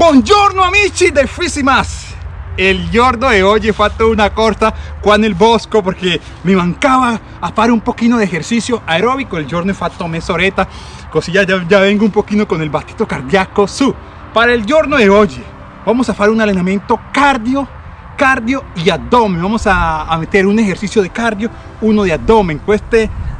Buongiorno amici del Fisimas! Il giorno di oggi ho fatto una corta qua nel bosco perché mi mancava a fare un pochino di esercizio aerobico. Il giorno ho fatto mezz'oretta così ya, ya vengo un pochino con il battito cardíaco su. Para il giorno di oggi vamos a fare un allenamento cardio, cardio y abdomen. Vamos a, a meter un ejercicio de cardio, uno de abdomen.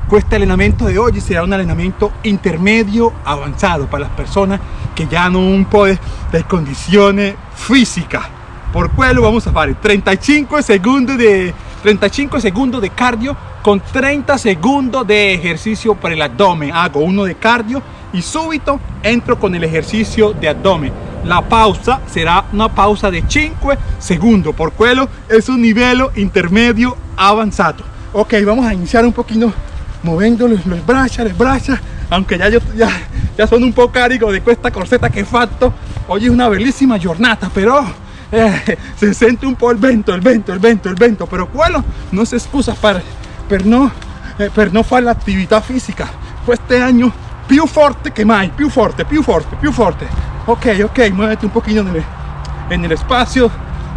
Este este entrenamiento de hoy será un entrenamiento intermedio avanzado para las personas que ya no de, de condiciones físicas. Por quello vamos a hacer 35 segundos de 35 segundos de cardio con 30 segundos de ejercicio para el abdomen. Hago uno de cardio y súbito entro con el ejercicio de abdomen. La pausa será una pausa de 5 segundos. Por quello es un nivel intermedio avanzado. Ok vamos a iniciar un poquito moviendo los, los braccia, le braccia, aunque ya, yo, ya, ya sono un po' carico di questa corsetta che ho fatto, oggi è una bellissima giornata, però eh, si sente un po' il vento, il vento, il vento, il vento, però quello non si scusa per, no, eh, per non fare l'attività fisica, questo anno più forte che mai, più forte, più forte, più forte, ok, ok, muévete un pochino en el espacio,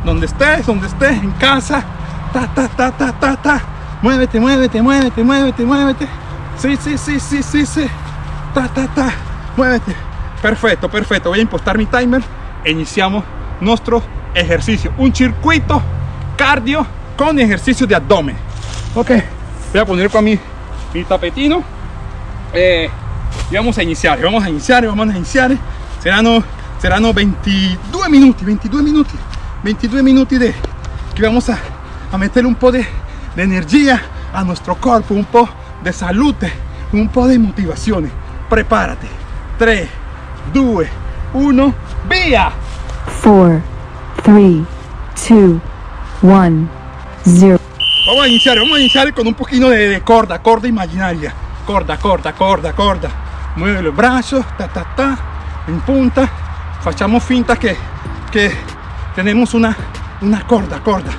donde estés, donde estés, en casa, ta, ta, ta, ta, ta, ta, Muévete, muévete, muévete, muévete, muévete. Sí, sí, sí, sí, sí, sí. Ta, ta, ta. Muévete. Perfecto, perfecto. Voy a impostar mi timer iniciamos nuestro ejercicio. Un circuito cardio con ejercicio de abdomen. Ok, voy a poner con mi, mi tapetino. Eh, y vamos a iniciar, vamos a iniciar, vamos a iniciar. Serán, serán 22 minutos, 22 minutos, 22 minutos de que vamos a, a meter un po' de de energía a nuestro cuerpo, un po' de salud, un po' de motivación. Prepárate. 3, 2, 1, via! 4, 3, 2, 1, 0. Vamos a iniciar, vamos a iniciar con un poquito de, corda, corda imaginaria. Corda, corda, corda, corda. Mueve los brazos, ta, ta, ta, en punta. Facciamo finta que, que tenemos una, una corda, corda.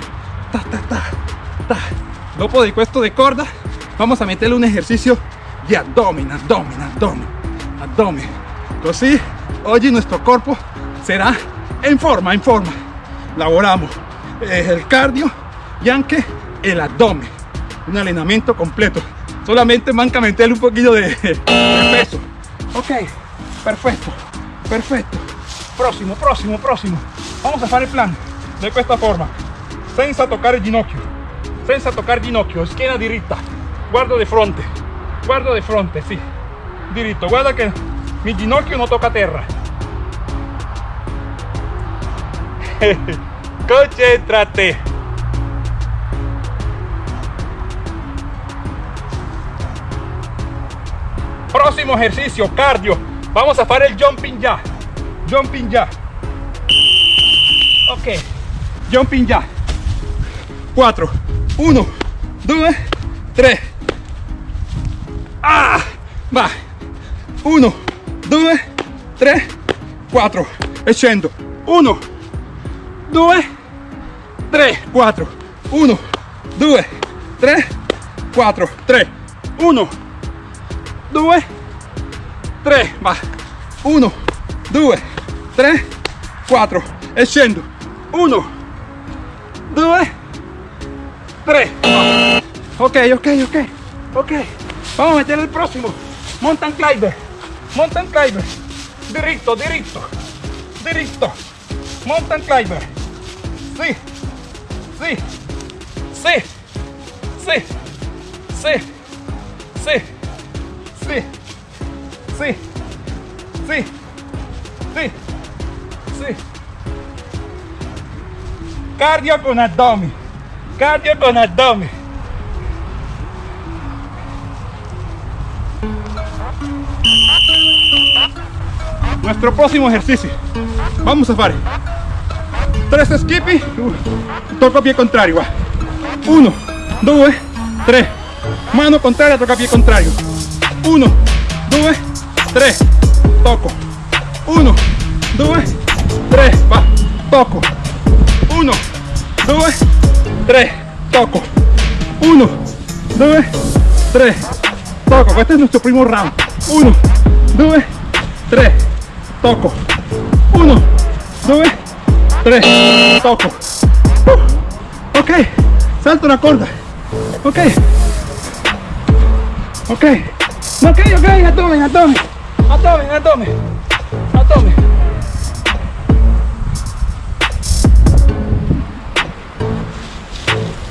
Ta, ta, ta. Dopo de questo de corda, vamos a meterle un ejercicio de abdomen, abdomen, abdomen, abdomen. Así, hoy nuestro cuerpo será en forma, en forma. Laboramos el cardio y anche el abdomen. Un entrenamiento completo. Solamente manca meterle un poquito de, de peso. Ok, perfecto, perfecto. Próximo, próximo, próximo. Vamos a hacer el plan de esta forma, senza tocar el ginocchio senza tocar ginocchio, schiena diritta, guardo di fronte, guardo di fronte, sì, diritto, guarda che mi ginocchio non tocca terra. Concentrate. Próximo ejercicio, cardio. Vamos a fare il jumping ya. Jumping ya. Ok. Jumping ya. 4, 1 2 3 ah va. 1 2 3 4 e scendo 1 2 3 4 1 2 3 4 3 1 2 3 va. 1 2 3 4 e scendo 1 2 3 ok ok ok ok vamos a meter el próximo mountain climber mountain climber directo directo directo mountain climber sí sí sí sí sí sí sí sí sí sí sí cardio con abdomen Cardio con abdomen. Nuestro próximo ejercicio. Vamos a hacer tres skippy. Toco pie contrario. Uno, dos, tres. Mano contraria, toca pie contrario. Uno, dos, tres. Toco. Uno, dos, tres. Va. Toco. Uno, dos, 3, toco. 1, 2, 3, toco. Este es nuestro primer round. 1, 2, 3, toco. 1, due, tre, toco. Uh, ok, salto la corda. Ok. Ok. Ok, ok, abdomen, abdomen. Abdomen, abdomen. Abdomen.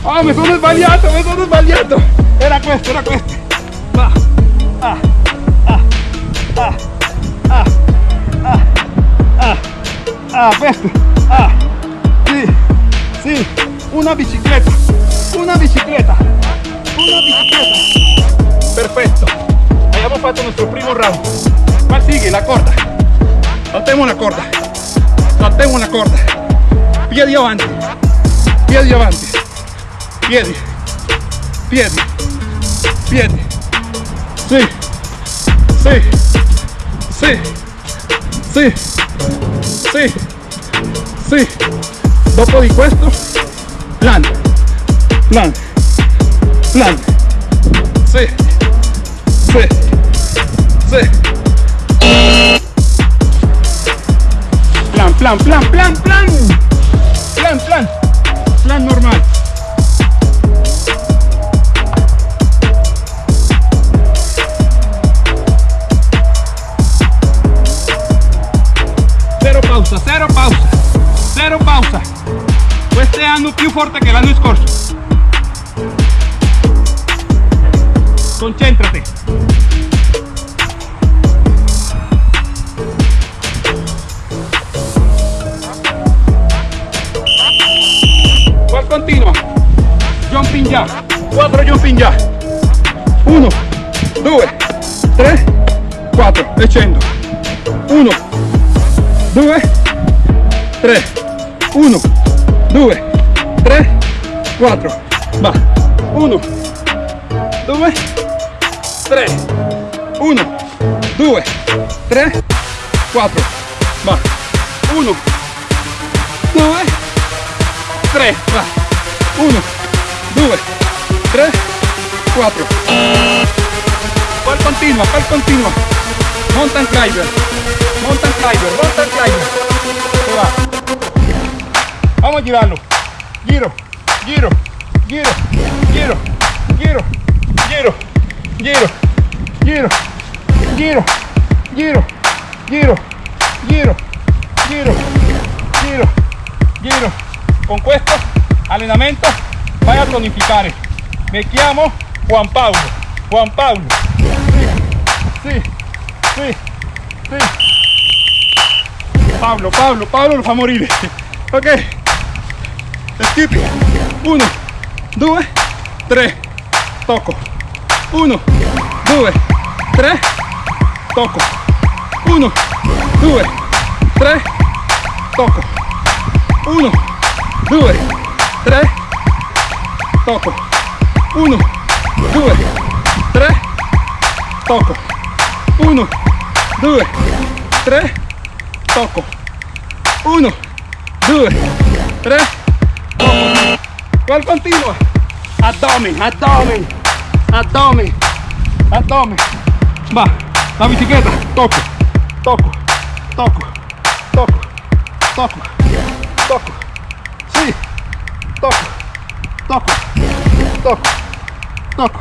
Oh, mi sono sbagliato, mi sono sbagliato. Era questo, era questo. Ah, ah, ah, ah, ah, ah, ah. Ah, sì, sì, una bicicletta, una bicicletta, una bicicletta. Perfetto. Abbiamo fatto il nostro primo round. Ma sigue la corda. Saltemos la corda. Saltemos la corda. Piedi avanti. Piedi avanti. Viene. Viene. Viene. Sí. Sí. Sí. Sí. Sí. Sí. Dopo di questo. Plan. Plan. Plan. Sí. Sí. Sí. Plan, plan, plan, plan. e continua jumping già 4 jumping già 1 2 3 4 e 100 1 2 3 1 2 3 4 va. 1 2 3 1 2 3 4 va. 1 3 1 2 3 4 pal continua pal continua mountain climber mountain climber mountain climber va. vamos a girarlo giro giro giro giro giro giro giro giro giro giro giro giro giro giro giro con questo allenamento vai a tonificare. Mi chiamo Juan Paolo. Juan Paolo. Sì, sì, sì. Pablo, Pablo, Pablo lo fa morire. Ok. Skip. Uno, due, tre. Tocco. Uno, due, tre. Tocco. Uno, due, tre. Tocco. Uno, due, tre. Tocco. Uno, due, tre. Tocco. Uno, due, tre. Tocco. Uno, due, tre. Tocco. Qual continua? Abdomen, abdomen, abdomen, abdomen. Va, la bicicletta. Tocco, tocco, tocco, tocco, tocco, tocco. Tocco, tocco, tocco, tocco,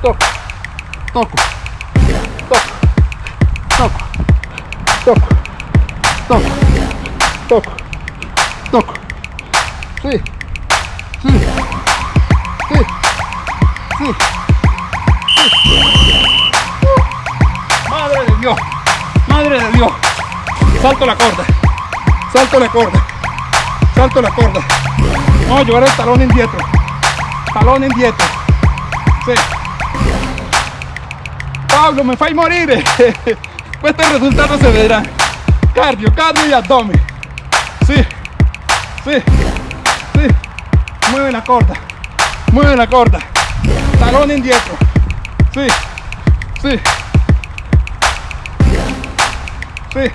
tocco, tocco, tocco, tocco, tocco, tocco, tocco. Sì, sì, sì, sì, sì. Uh, Madre de Dios, madre de Dios. Salto la corda, salto la corda, salto la corda. Vamos a llevar el talón indietro, talón indietro. Sí. Pablo, me fai morire. Questo è il risultato se vedrà. Cardio, cardio y abdomen. Sí, sí, sí. Mueve la corda, mueve la corda. Talón indietro. Sí, sí. Sí.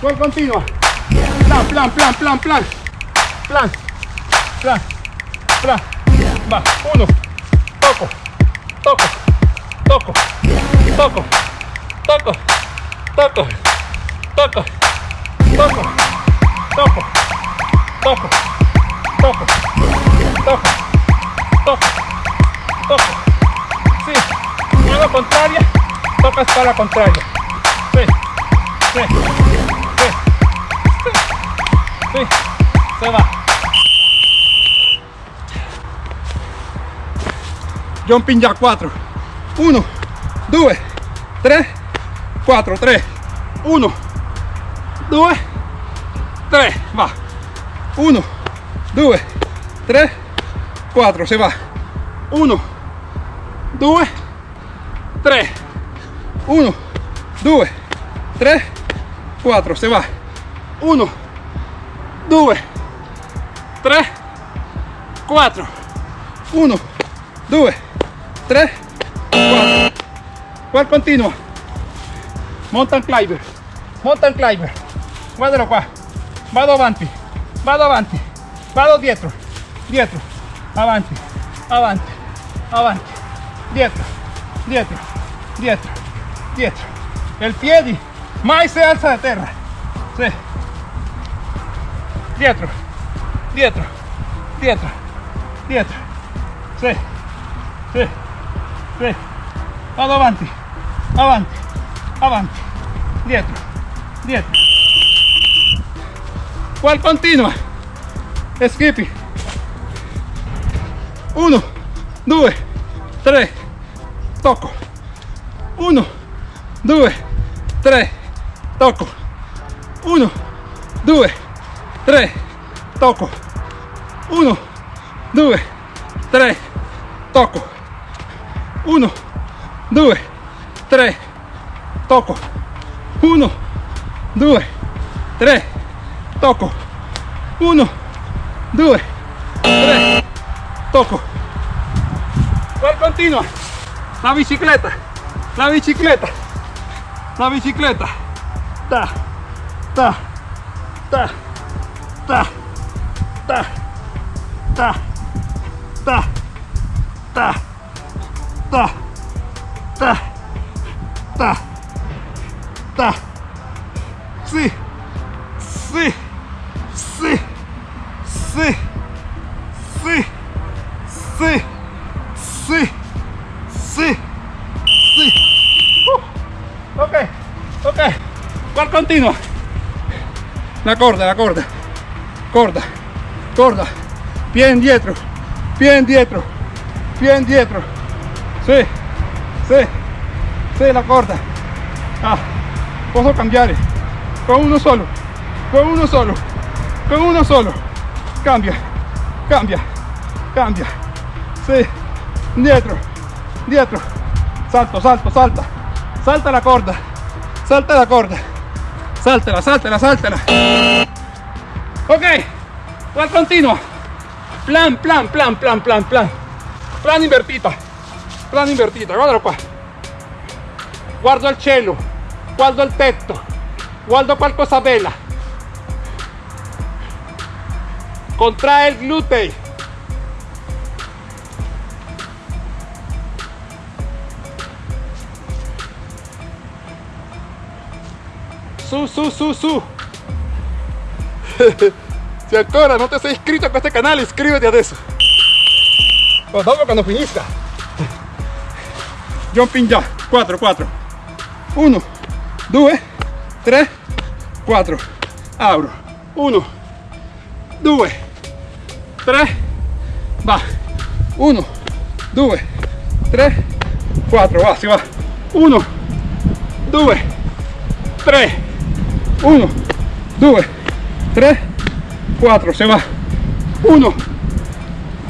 ¿Cuál continua? Plan, plan, plan, plan, plan. Plan, plan, plan. Va, uno. Toco, toco, toco, toco, toco, toco, toco, toco, toco, toco, toco, toco, toco, toco. Sí, mano contraria, tocas para contraria. Sí, sí, sí, se va. Jumping jack 4. 1, 2, 3, 4, 3, 1, 2, 3, va. 1, 2, 3, 4, se va. 1, 2, 3, 1, 2, 3, 4, se va. 1, 2, 3, 4, 1, 2, 3, 4. ¿Cuál continua? Mountain climber, mountain climber. Guardalo qua. Vado avanti, vado avanti, vado dietro, dietro, avanti, avanti, avanti, dietro, dietro, dietro, dietro. El piedi mai se alza de terra. Sí dietro, dietro, dietro, dietro, sì, sì, sì, vado avanti, avanti, avanti, dietro, dietro, qual continua, e skippy, uno, due, tre, tocco, uno, due, tre, tocco, uno, due, 3 tocco 1 2 3 tocco 1 2 3 tocco 1 2 3 tocco 1 2 3 tocco cual continua. La bicicleta. La bicicleta. La bicicleta. Ta. Ta. Ta ta, ta, ta, ta, ta, ta, ta, ta, ta. Sí, sí, sí, sí, sí, sí, sí, sí, sí. Uh, ok, ok. ¿Cuál continua? La corda, la corda. Corda, corda. Pie indietro, pie indietro, pie indietro. Sí, sí, sí, la corda. Ah, puedo cambiar con uno solo, con uno solo, con uno solo. Cambia, cambia, cambia. Sí, dietro, dietro. Salto, salto, salta. Salta la corda, salta la corda. Sáltala, sáltala, sáltala. Ok, ¿cuál continua? Plan, plan, plan, plan, plan, plan. Plan invertita. Plan invertita, guardalo qua. Guardo il cielo, guardo il tetto, guardo qualcosa bella. Contrae il glutei. Su, su, su, su. Se ancora non ti sei iscritto a questo canale, iscriviti adesso. Oh, dopo quando finisca. Jumping già. 4, 4. 1, 2, 3, 4. Apro. 1, 2, 3. Va. 1, 2, 3, 4. Va, si va. 1, 2, 3. 1, 2, 3, 4, se va. 1,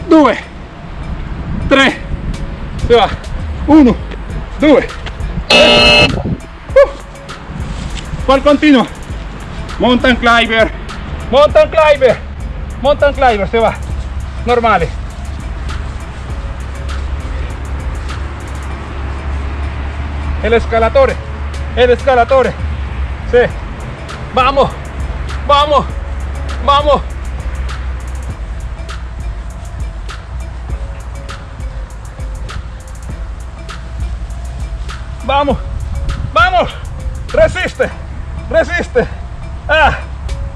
2, 3, se va. 1, 2, 3. ¿Cuál continua? Mountain climber, mountain climber, mountain climber, se va. Normale. El escalatore, el escalatore. Sí. Vamos, vamos, vamos. Vamos, vamos. Resiste, resiste. Ah,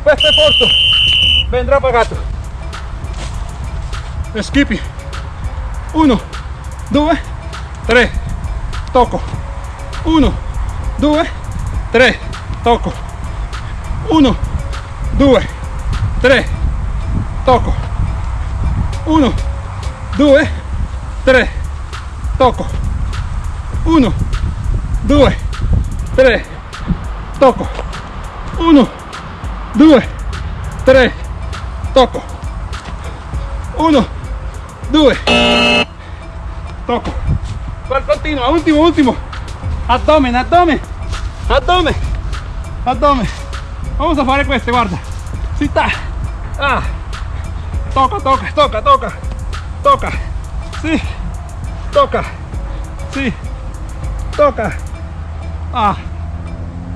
questo esfuerzo vendrá pagato. Skippy. Uno, due, tre, tocco. Uno, due, tre, tocco. Uno, due, tre, tocco. Uno, due, tre, tocco. Uno, due, tre, tocco. Uno, due, tre, tocco. Uno, due, tocco. Qual continua, ultimo, ultimo. Abdomen, abdomen, abdomen, abdomen. Vamos a fare queste, guarda. Si sta. Ah. Toca, toca, toca, toca. Toca. Sí. Toca. Sí. Toca. Ah.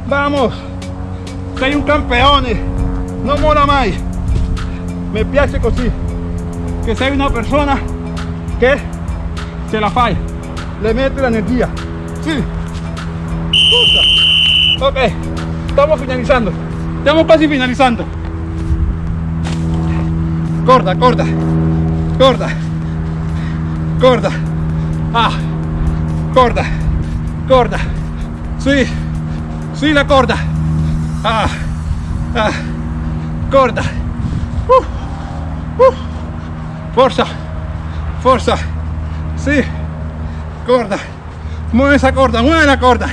Vamos. Sei un campeone. Non mola mai. Mi piace così. Che sei una persona che ce la fai. Le mette l'energia. Sì. Scusa. Ok. Estamos finalizando. Estamos casi finalizando. Corda, corda. Corda. Corda. Ah. Corda. Corda. Sí. Sí, la corda. Ah. Ah. Corda. Uh. Uh. Forza. Forza. Sí. Corda. Mueve esa corda, mueve la corda.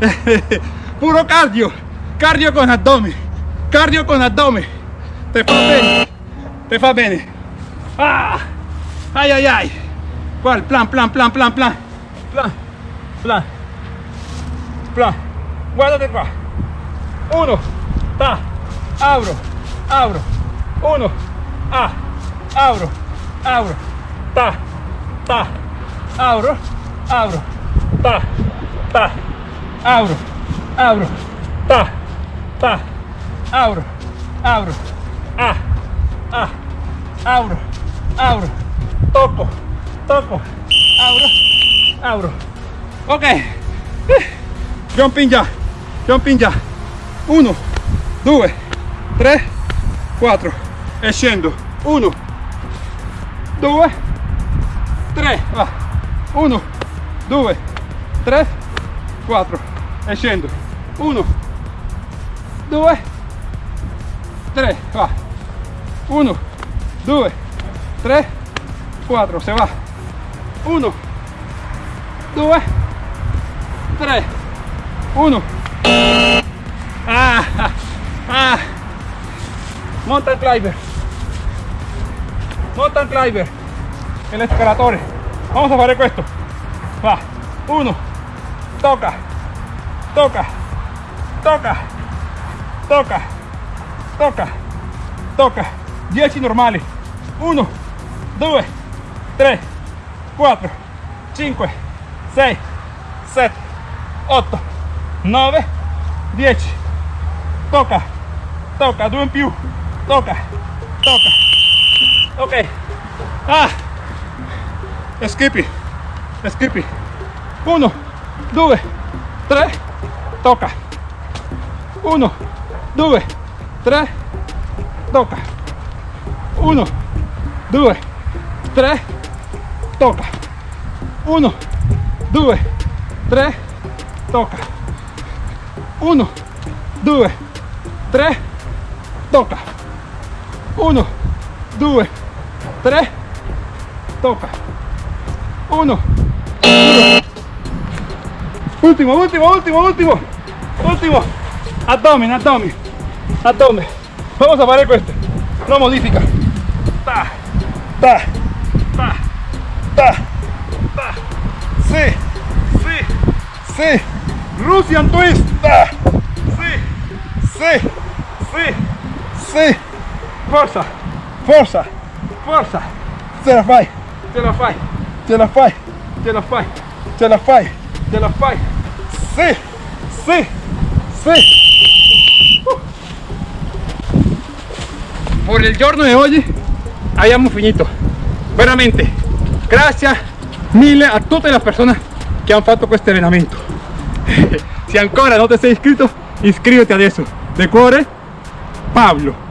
Puro cardio. Cardio con abdomen. Cardio con abdomen. Te fa bene. Te fa bene. Ah. Ay, ay, ay. ¿Cuál? Plan, plan, plan, plan, plan. Plan. Plan. Plan. Guardate qua. Uno. Ta. Abro. Abro. Uno. Ah. Abro. Abro. Ta. Ta. Abro. Abro. Ta. Ta. Abro. Abro. Ta. Ta. Abro. Abro. Ah. Ah. Abro. Abro. Toco. Toco. Abro. Abro. Ok. Jumping già. Jumping già. Uno. Due. Tre. Quattro. E scendo. Uno. Due. Tre. Va. Uno. Due. Tre. Quattro. E scendo. Uno. Due. Tre. Va. Uno. Due. Tre. Quattro. Se va. Uno. Due. Tre. Uno. Ah. Ah. Mountain climber. Mountain climber. El escalatore. Vamos a fare questo. Va. Uno. Toca. Toca. Toca. Toca. Toca. Toca. 10 normali. 1, 2, 3, 4, 5, 6, 7, 8, 9, 10. Toca. Toca. Due in più. Toca. Toca. Ok. Ah. Skippy. Skippy. 1, 2, 3. Toca. 1, 2, 3. Toca. 1, 2, 3. Toca. 1, 2, 3. Toca. 1, 2, 3. Toca. 1, 2, 3. Toca. 1, 2. Último, último, último, último. Último. Abdomen, abdomen. Abdomen. Vamos a fare questo. Lo modifica. Ta, ta, ta, ta, ta. Sí, sí, sí. Russian twist. Ta. Sí, sí, sí, sí. Forza, forza, forza. Ce la fai, ce la fai, ce la fai, ce la fai, ce la fai, ce la fai. Sí, sí, sí. Por il giorno di oggi abbiamo finito. Veramente grazie mille a tutte le persone che hanno fatto questo allenamento se ancora non ti sei iscritto iscriviti adesso de cuore Pablo